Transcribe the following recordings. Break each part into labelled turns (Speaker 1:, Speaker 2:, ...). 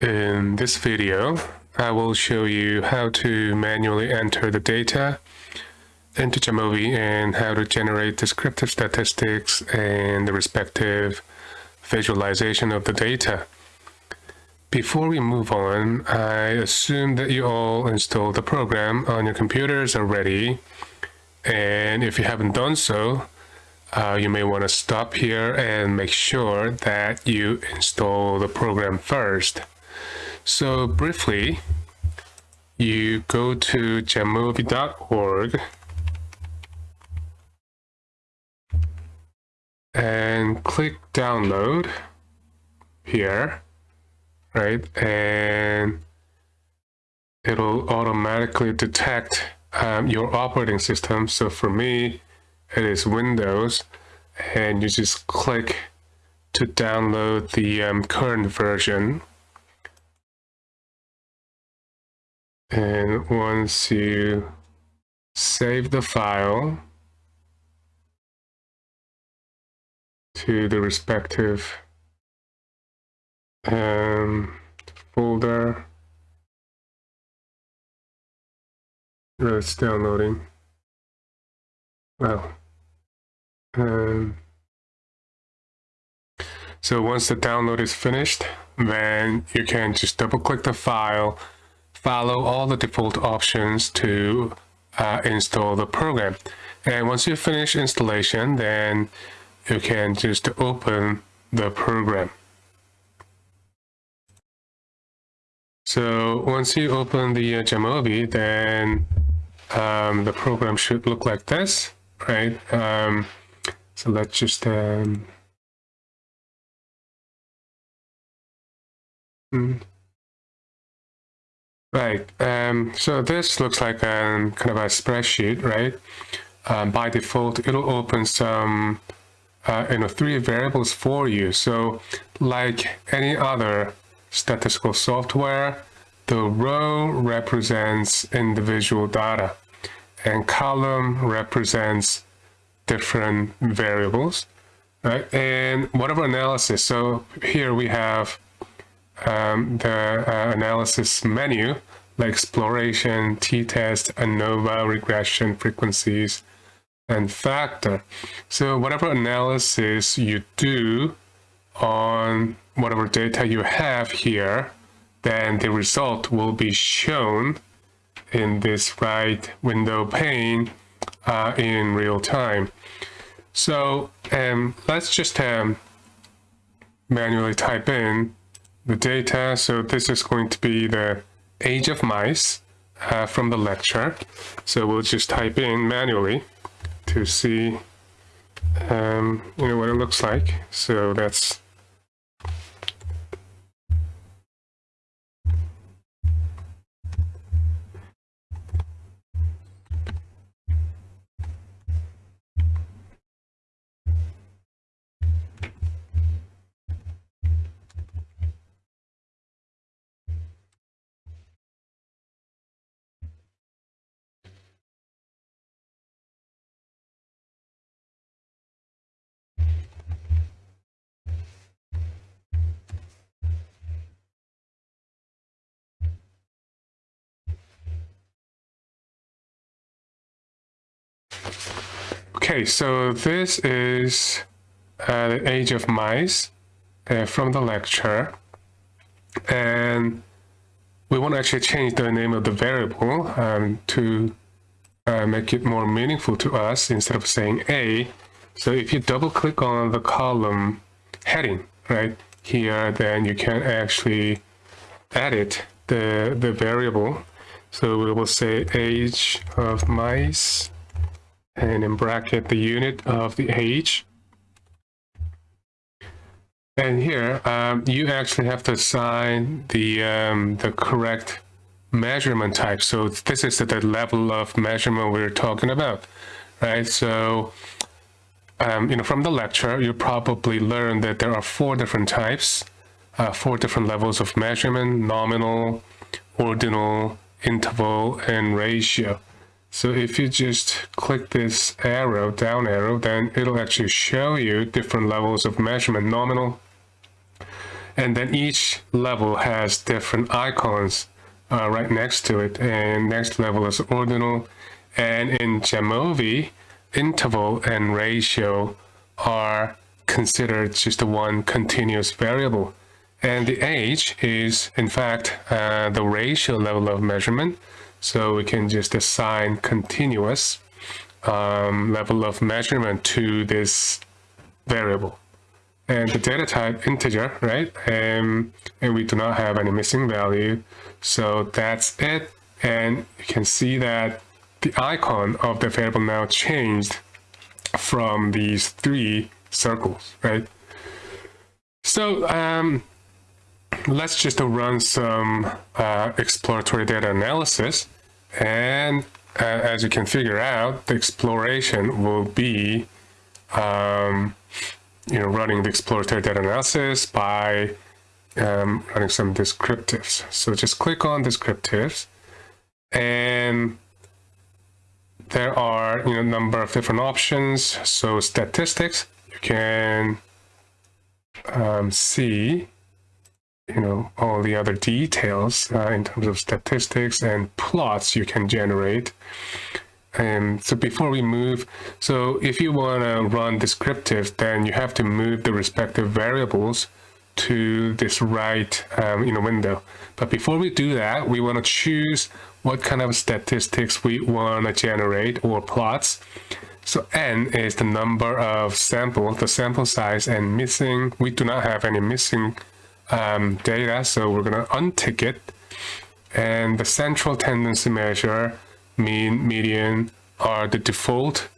Speaker 1: In this video, I will show you how to manually enter the data into Jamovi and how to generate descriptive statistics and the respective visualization of the data. Before we move on, I assume that you all installed the program on your computers already. And if you haven't done so, uh, you may want to stop here and make sure that you install the program first. So briefly, you go to jamovi.org and click download here, right? And it'll automatically detect um, your operating system. So for me, it is Windows and you just click to download the um, current version And once you save the file to the respective um, folder, it's downloading. Well, um, so once the download is finished, then you can just double click the file follow all the default options to uh, install the program. And once you finish installation, then you can just open the program. So once you open the uh, Jamovi, then um, the program should look like this, right? Um, so let's just um, hmm. Right. Um, so this looks like um, kind of a spreadsheet, right? Um, by default, it'll open some, uh, you know, three variables for you. So like any other statistical software, the row represents individual data and column represents different variables, right? And whatever analysis, so here we have um, the uh, analysis menu, like exploration, t-test, ANOVA, regression, frequencies, and factor. So whatever analysis you do on whatever data you have here, then the result will be shown in this right window pane uh, in real time. So um, let's just um, manually type in the data. So this is going to be the age of mice uh, from the lecture. So we'll just type in manually to see um, you know what it looks like. So that's Okay, so this is uh, the age of mice uh, from the lecture. And we want to actually change the name of the variable um, to uh, make it more meaningful to us instead of saying A. So if you double click on the column heading right here, then you can actually edit the, the variable. So we will say age of mice and in bracket the unit of the age. And here, um, you actually have to assign the, um, the correct measurement type. So this is the level of measurement we're talking about, right? So, um, you know, from the lecture, you probably learned that there are four different types, uh, four different levels of measurement, nominal, ordinal, interval, and ratio. So if you just click this arrow, down arrow, then it'll actually show you different levels of measurement, nominal, and then each level has different icons uh, right next to it. And next level is ordinal. And in Jamovi, interval and ratio are considered just one continuous variable. And the age is, in fact, uh, the ratio level of measurement. So we can just assign continuous um, level of measurement to this variable. And the data type integer, right? Um, and we do not have any missing value. So that's it. And you can see that the icon of the variable now changed from these three circles, right? So um, let's just run some uh, exploratory data analysis. And uh, as you can figure out, the exploration will be um, you know, running the exploratory data analysis by um, running some descriptives. So just click on descriptives and there are you know number of different options. So statistics, you can um, see you know all the other details uh, in terms of statistics and plots you can generate. And so before we move, so if you want to run descriptive, then you have to move the respective variables to this right um, you know, window. But before we do that, we want to choose what kind of statistics we want to generate or plots. So n is the number of samples, the sample size, and missing, we do not have any missing um, data, so we're going to untick it. And the central tendency measure, mean, median, are the default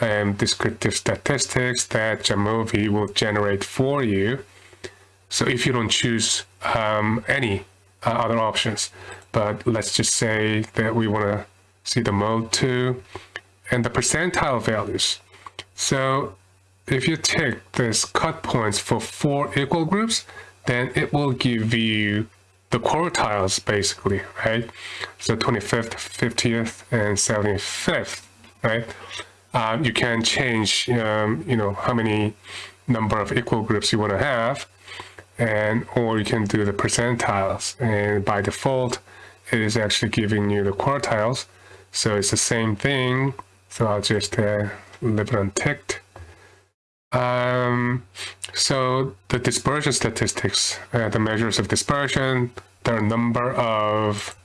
Speaker 1: um, descriptive statistics that Jamovi will generate for you. So if you don't choose um, any uh, other options, but let's just say that we want to see the mode 2 and the percentile values. So if you take this cut points for four equal groups, then it will give you the quartiles basically, right? So 25th, 50th, and 75th, right? Um, you can change, um, you know, how many number of equal groups you want to have and or you can do the percentiles and by default it is actually giving you the quartiles so it's the same thing so I'll just uh, leave it unticked um, so the dispersion statistics uh, the measures of dispersion there are a number of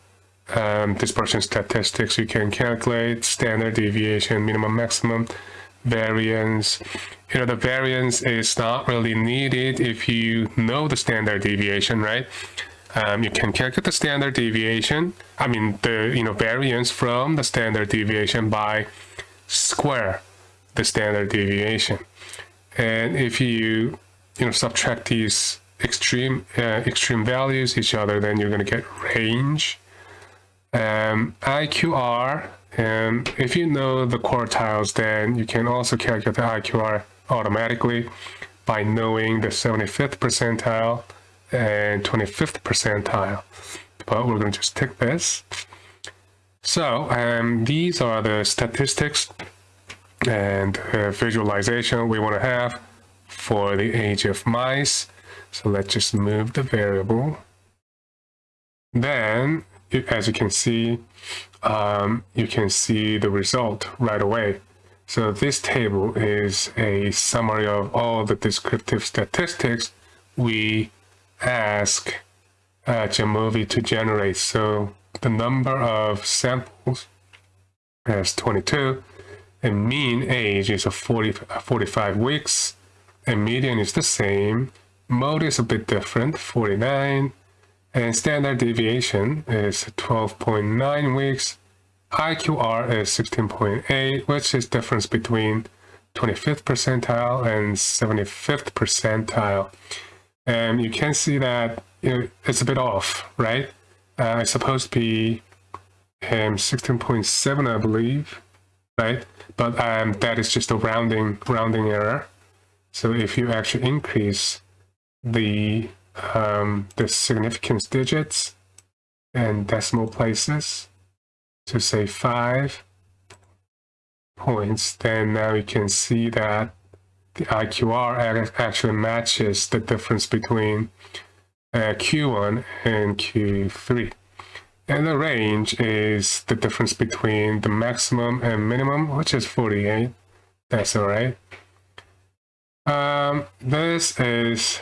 Speaker 1: um, dispersion statistics you can calculate standard deviation minimum maximum variance. You know, the variance is not really needed if you know the standard deviation, right? Um, you can calculate the standard deviation, I mean, the, you know, variance from the standard deviation by square the standard deviation. And if you, you know, subtract these extreme, uh, extreme values each other, then you're going to get range. Um, IQR and if you know the quartiles, then you can also calculate the IQR automatically by knowing the 75th percentile and 25th percentile. But we're going to just take this. So um, these are the statistics and uh, visualization we want to have for the age of mice. So let's just move the variable. Then, as you can see, um, you can see the result right away. So this table is a summary of all the descriptive statistics we ask uh, Jamovi to generate. So the number of samples is 22, and mean age is a 40, 45 weeks, and median is the same. Mode is a bit different, 49, and standard deviation is 12.9 weeks. IQR is 16.8, which is difference between 25th percentile and 75th percentile. And you can see that you know, it's a bit off, right? Uh, it's supposed to be um, 16.7, I believe, right? But um, that is just a rounding rounding error. So if you actually increase the um, the significance digits and decimal places to say five points, then now you can see that the IQR actually matches the difference between uh, Q1 and Q3. And the range is the difference between the maximum and minimum, which is 48. That's all right. Um, this is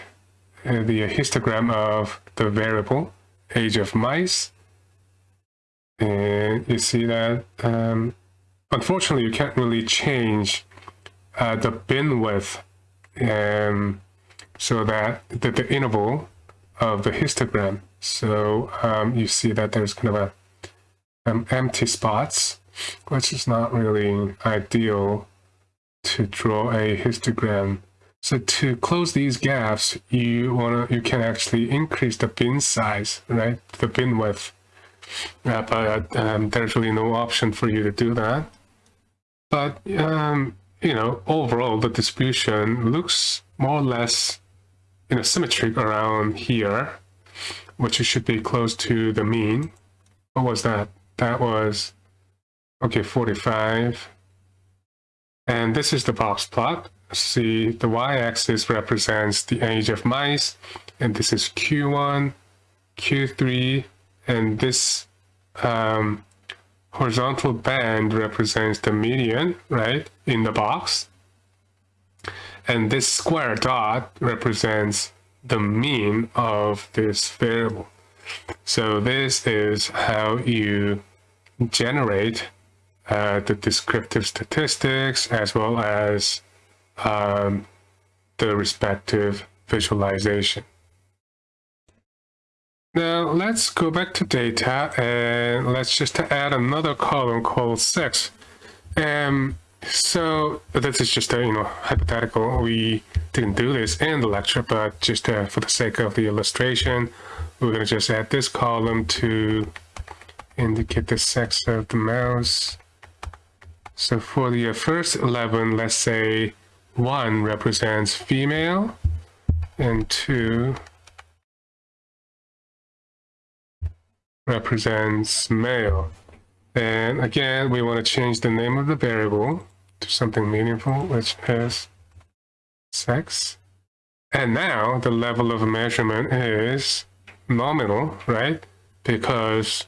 Speaker 1: uh, the histogram of the variable age of mice. And you see that, um, unfortunately, you can't really change uh, the bin width um, so that the, the interval of the histogram. So um, you see that there's kind of a um, empty spots, which is not really ideal to draw a histogram. So to close these gaps, you wanna you can actually increase the bin size, right? The bin width. Uh, but um, there's really no option for you to do that. But um, you know, overall the distribution looks more or less you know symmetric around here, which should be close to the mean. What was that? That was okay, 45. And this is the box plot. See, the y-axis represents the age of mice, and this is Q1, Q3, and this um, horizontal band represents the median, right, in the box. And this square dot represents the mean of this variable. So this is how you generate uh, the descriptive statistics as well as um, the respective visualization. Now let's go back to data and let's just add another column called sex. Um, so this is just a you know hypothetical. We didn't do this in the lecture, but just uh, for the sake of the illustration, we're going to just add this column to indicate the sex of the mouse. So for the first 11, let's say 1 represents female and 2 represents male. And again, we want to change the name of the variable to something meaningful, which is sex. And now the level of measurement is nominal, right? Because,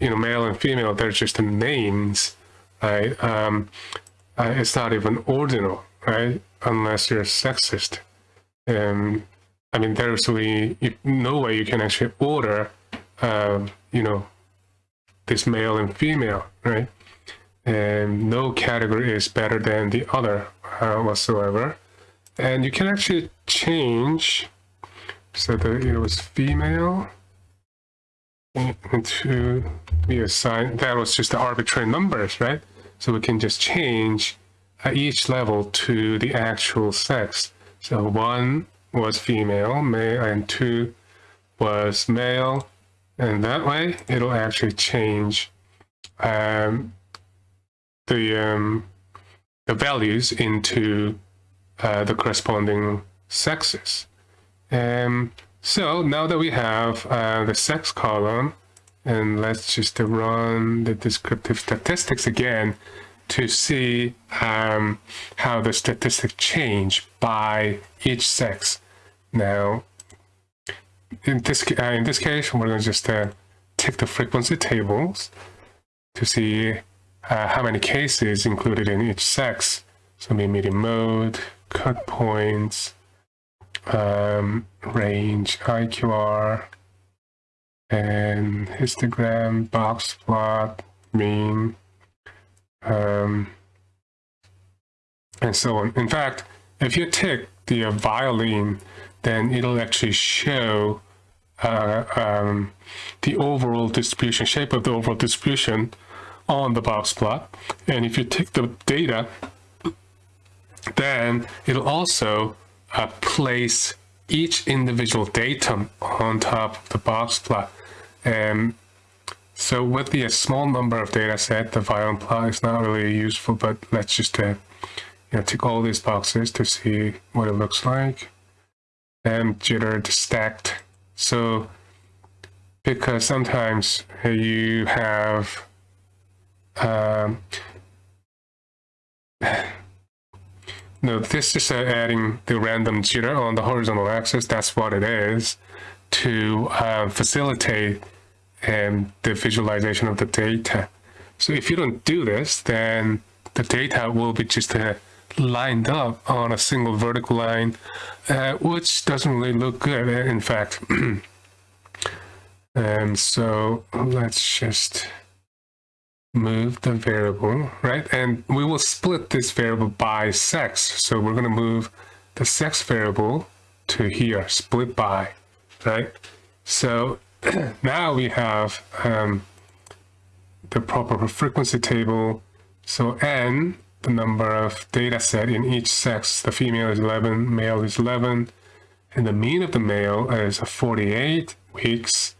Speaker 1: you know, male and female, they're just names, right? Um, uh, it's not even ordinal, right? Unless you're sexist. Um, I mean, there's really no way you can actually order, uh, you know, this male and female, right? And no category is better than the other uh, whatsoever. And you can actually change, so that it was female, to be assigned, that was just the arbitrary numbers, right? So we can just change at each level to the actual sex. So one was female, male, and two was male. And that way it'll actually change um, the, um, the values into uh, the corresponding sexes. Um, so now that we have uh, the sex column, and let's just run the descriptive statistics again to see um, how the statistics change by each sex. Now, in this, uh, in this case, we're going to just uh, take the frequency tables to see uh, how many cases included in each sex. So median mode, cut points, um, range, IQR, and histogram, box plot, mean, um, and so on. In fact, if you take the uh, violin, then it'll actually show uh, um, the overall distribution, shape of the overall distribution on the box plot. And if you take the data, then it'll also uh, place each individual datum on top of the box plot. And so with the small number of data set, the violin plot is not really useful, but let's just uh, you know, tick all these boxes to see what it looks like. And jittered stacked. So because sometimes you have um, no, this is uh, adding the random jitter on the horizontal axis. That's what it is. to uh, facilitate um, the visualization of the data. So if you don't do this, then the data will be just uh, lined up on a single vertical line, uh, which doesn't really look good, uh, in fact. and so let's just move the variable, right? And we will split this variable by sex. So we're going to move the sex variable to here, split by, right? So now we have um, the proper frequency table. So n, the number of data set in each sex, the female is 11, male is 11, and the mean of the male is 48 weeks.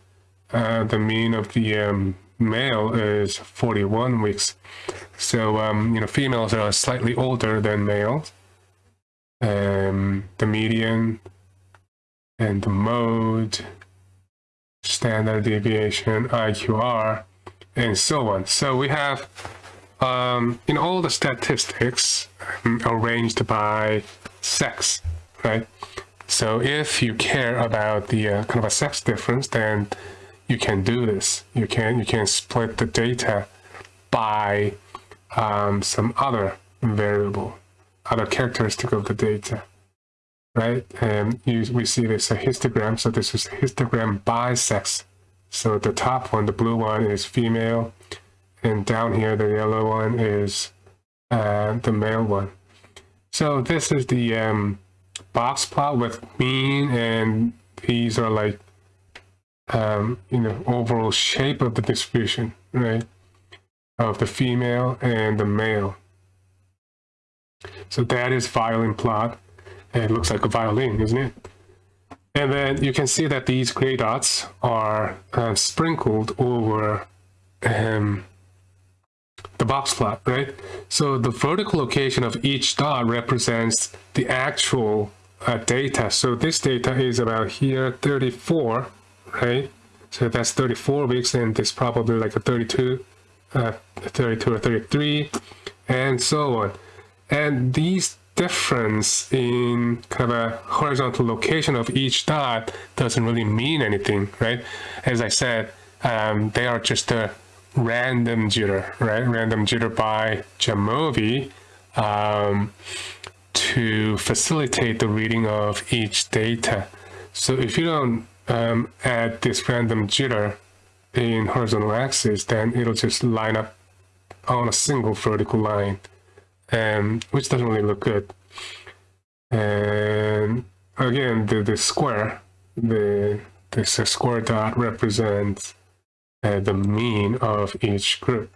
Speaker 1: Uh, the mean of the um, male is 41 weeks. So, um, you know, females are slightly older than males. Um, the median and the mode, standard deviation, IQR, and so on. So we have um, in all the statistics um, arranged by sex, right? So if you care about the uh, kind of a sex difference, then you can do this. You can you can split the data by um, some other variable, other characteristic of the data, right? And you, we see this a histogram. So this is histogram by sex. So the top one, the blue one, is female, and down here the yellow one is uh, the male one. So this is the um, box plot with mean, and these are like um, you know, overall shape of the distribution, right? Of the female and the male. So that is violin plot. And It looks like a violin, isn't it? And then you can see that these gray dots are uh, sprinkled over um, the box plot, right? So the vertical location of each dot represents the actual uh, data. So this data is about here, 34 right? So that's 34 weeks and it's probably like a 32, uh, 32 or 33 and so on. And these difference in kind of a horizontal location of each dot doesn't really mean anything, right? As I said, um, they are just a random jitter, right? Random jitter by Jamovi um, to facilitate the reading of each data. So if you don't um, add this random jitter in horizontal axis, then it'll just line up on a single vertical line, um, which doesn't really look good. And again, the, the square, the this square dot represents uh, the mean of each group.